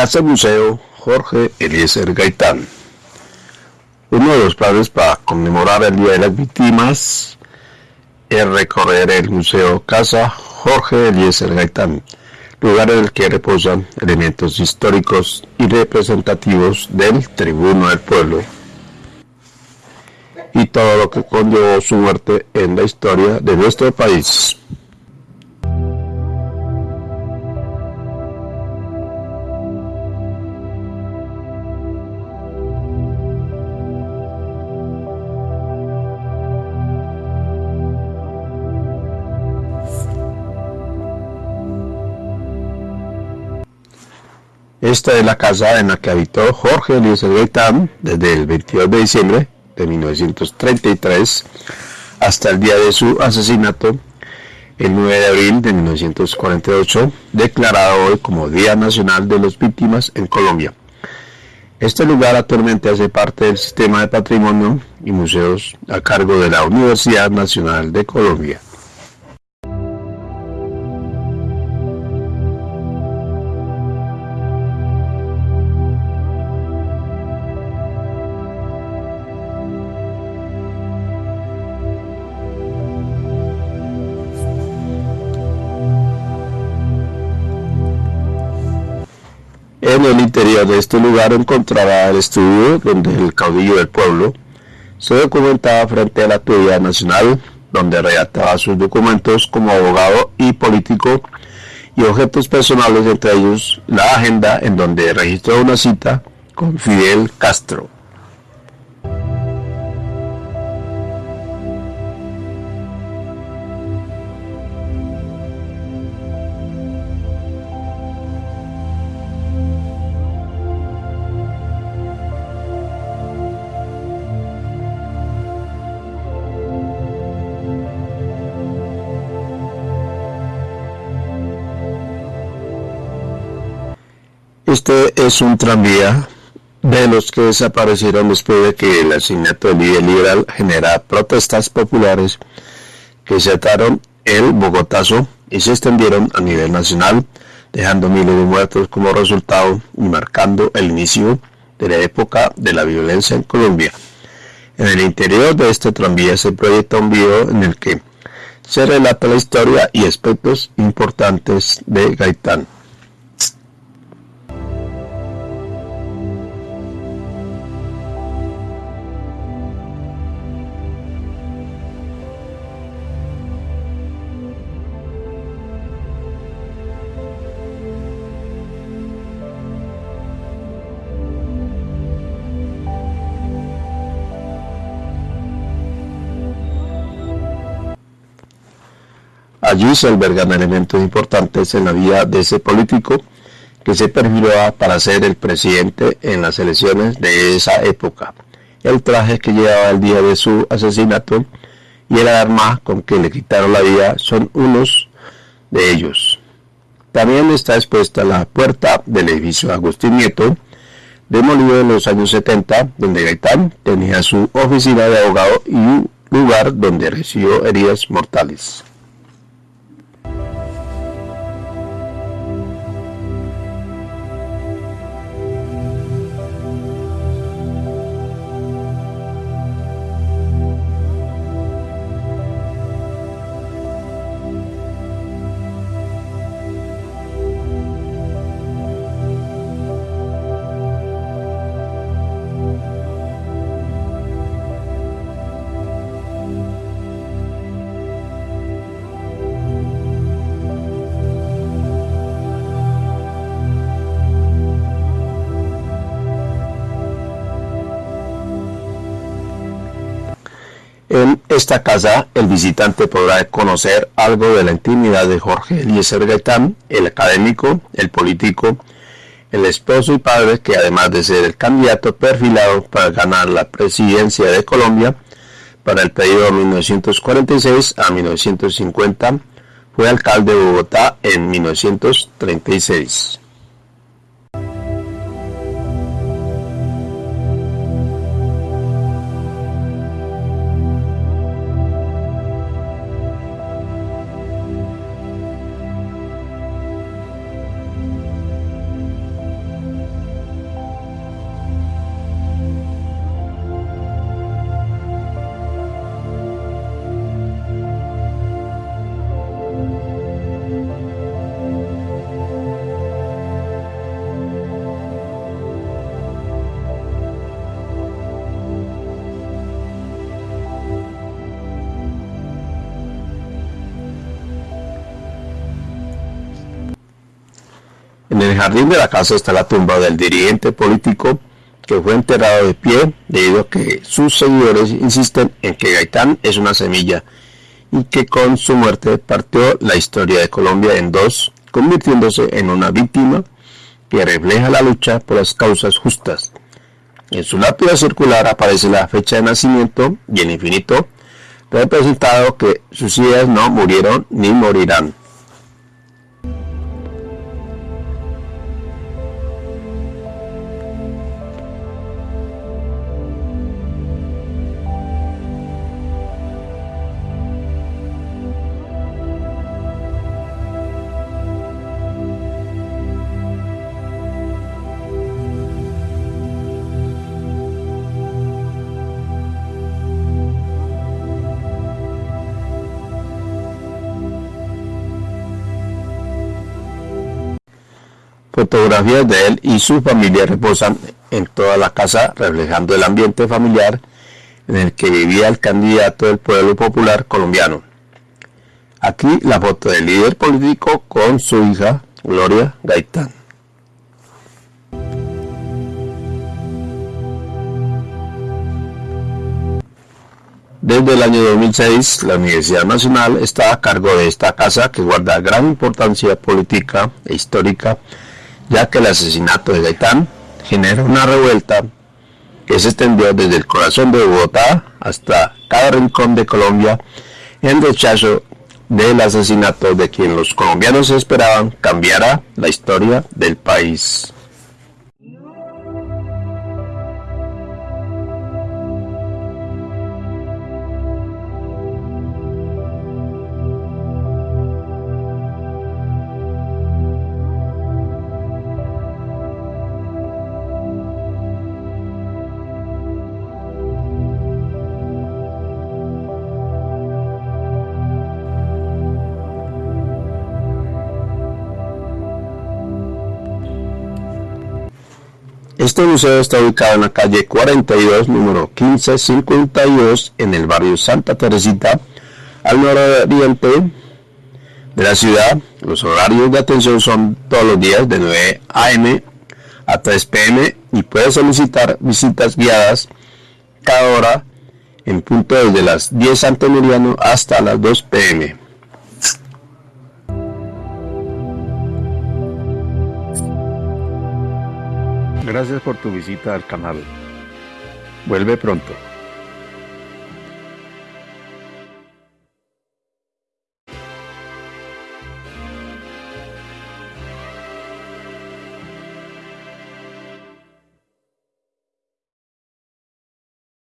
Casa Museo Jorge Eliezer Gaitán. Uno de los planes para conmemorar el Día de las Víctimas es recorrer el Museo Casa Jorge Eliezer Gaitán, lugar en el que reposan elementos históricos y representativos del tribuno del pueblo y todo lo que conllevó su muerte en la historia de nuestro país. Esta es la casa en la que habitó Jorge Eliezer Gaitán desde el 22 de diciembre de 1933 hasta el día de su asesinato, el 9 de abril de 1948, declarado hoy como Día Nacional de las Víctimas en Colombia. Este lugar actualmente hace parte del sistema de patrimonio y museos a cargo de la Universidad Nacional de Colombia. En el interior de este lugar encontraba el estudio donde el caudillo del pueblo se documentaba frente a la autoridad nacional, donde redactaba sus documentos como abogado y político y objetos personales, entre ellos la agenda en donde registró una cita con Fidel Castro. Este es un tranvía de los que desaparecieron después de que el asesinato del líder liberal genera protestas populares que se ataron el Bogotazo y se extendieron a nivel nacional, dejando miles de muertos como resultado y marcando el inicio de la época de la violencia en Colombia. En el interior de este tranvía se proyecta un video en el que se relata la historia y aspectos importantes de Gaitán. Allí se albergan elementos importantes en la vida de ese político que se perfiló para ser el presidente en las elecciones de esa época. El traje que llevaba el día de su asesinato y el arma con que le quitaron la vida son unos de ellos. También está expuesta la puerta del edificio Agustín Nieto, demolido en los años 70, donde Gaitán tenía su oficina de abogado y un lugar donde recibió heridas mortales. Esta casa, el visitante podrá conocer algo de la intimidad de Jorge Eliezer Gaitán, el académico, el político, el esposo y padre que además de ser el candidato perfilado para ganar la presidencia de Colombia para el periodo 1946 a 1950, fue alcalde de Bogotá en 1936. El jardín de la casa está la tumba del dirigente político que fue enterrado de pie debido a que sus seguidores insisten en que Gaitán es una semilla y que con su muerte partió la historia de Colombia en dos, convirtiéndose en una víctima que refleja la lucha por las causas justas. En su lápida circular aparece la fecha de nacimiento y el infinito representado que sus ideas no murieron ni morirán. Fotografías de él y su familia reposan en toda la casa, reflejando el ambiente familiar en el que vivía el candidato del pueblo popular colombiano. Aquí la foto del líder político con su hija Gloria Gaitán. Desde el año 2006, la Universidad Nacional está a cargo de esta casa que guarda gran importancia política e histórica ya que el asesinato de Gaitán generó una revuelta que se extendió desde el corazón de Bogotá hasta cada rincón de Colombia en rechazo del asesinato de quien los colombianos esperaban cambiara la historia del país. Este museo está ubicado en la calle 42, número 1552, en el barrio Santa Teresita, al nororiente de la ciudad. Los horarios de atención son todos los días de 9 a.m. a 3 p.m. y puede solicitar visitas guiadas cada hora en punto desde las 10 ante hasta las 2 p.m. Gracias por tu visita al canal. Vuelve pronto.